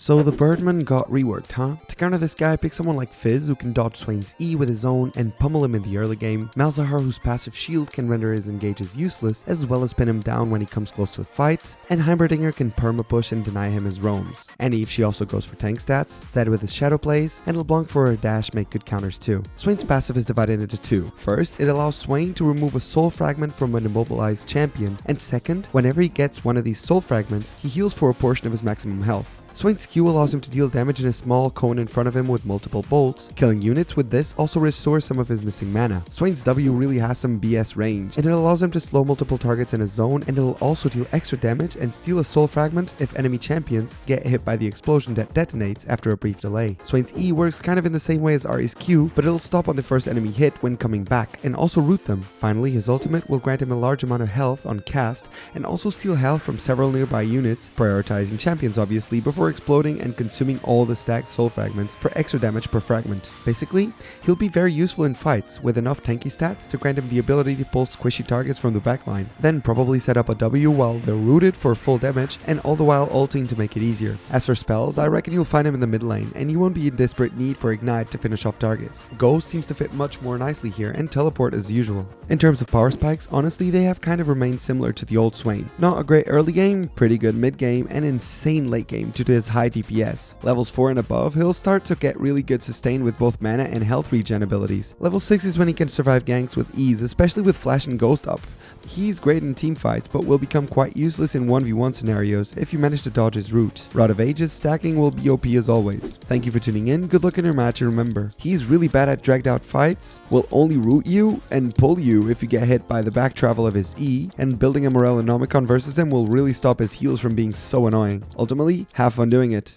So the Birdman got reworked, huh? To counter this guy, pick someone like Fizz who can dodge Swain's E with his own and pummel him in the early game, Malzahar whose passive shield can render his engages useless as well as pin him down when he comes close to a fight, and Heimerdinger can perma push and deny him his roams. And Eve she also goes for tank stats, Zed with his shadow plays, and LeBlanc for her dash make good counters too. Swain's passive is divided into two. First, it allows Swain to remove a soul fragment from an immobilized champion, and second, whenever he gets one of these soul fragments, he heals for a portion of his maximum health. Swain's Q allows him to deal damage in a small cone in front of him with multiple bolts. Killing units with this also restores some of his missing mana. Swain's W really has some BS range, and it allows him to slow multiple targets in a zone, and it'll also deal extra damage and steal a soul fragment if enemy champions get hit by the explosion that detonates after a brief delay. Swain's E works kind of in the same way as Ahri's Q, but it'll stop on the first enemy hit when coming back, and also root them. Finally, his ultimate will grant him a large amount of health on cast, and also steal health from several nearby units, prioritizing champions obviously, before exploding and consuming all the stacked soul fragments for extra damage per fragment. Basically, he'll be very useful in fights with enough tanky stats to grant him the ability to pull squishy targets from the backline, then probably set up a W while they're rooted for full damage and all the while ulting to make it easier. As for spells, I reckon you'll find him in the mid lane and he won't be in desperate need for ignite to finish off targets. Ghost seems to fit much more nicely here and teleport as usual. In terms of power spikes, honestly they have kind of remained similar to the old Swain. Not a great early game, pretty good mid game, and insane late game due his high DPS. Levels 4 and above, he'll start to get really good sustain with both mana and health regen abilities. Level 6 is when he can survive ganks with ease, especially with Flash and Ghost up. He's great in team fights, but will become quite useless in 1v1 scenarios if you manage to dodge his root. Rod of Ages stacking will be OP as always. Thank you for tuning in, good luck in your match and remember, he's really bad at dragged out fights, will only root you and pull you if you get hit by the back travel of his E, and building a Morellonomicon versus him will really stop his heals from being so annoying. Ultimately, have fun doing it.